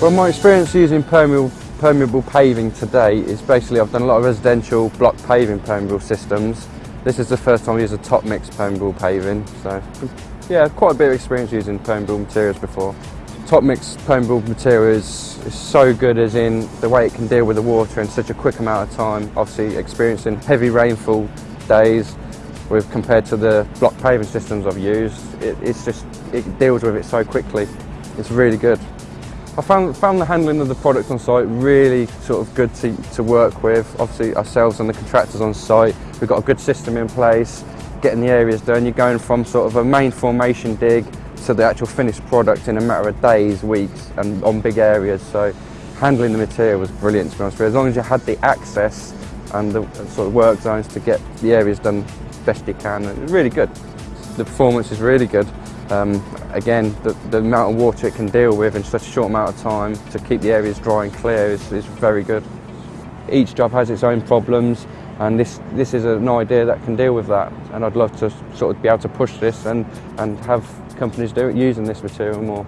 Well, my experience using permeable, permeable paving today is basically I've done a lot of residential block paving permeable systems. This is the first time I used a Topmix permeable paving, so yeah, quite a bit of experience using permeable materials before. Topmix permeable material is, is so good as in the way it can deal with the water in such a quick amount of time. Obviously experiencing heavy rainfall days with compared to the block paving systems I've used, it, it's just, it deals with it so quickly. It's really good. I found, found the handling of the product on site really sort of good to, to work with. Obviously ourselves and the contractors on site, we've got a good system in place, getting the areas done. You're going from sort of a main formation dig to the actual finished product in a matter of days, weeks and on big areas. So handling the material was brilliant to be honest with you. As long as you had the access and the sort of work zones to get the areas done best you can, it was really good. The performance is really good. Um, again, the, the, amount of water it can deal with in such a short amount of time to keep the areas dry and clear is, is very good. Each job has its own problems and this, this is an idea that can deal with that and I'd love to sort of be able to push this and, and have companies do it using this material more.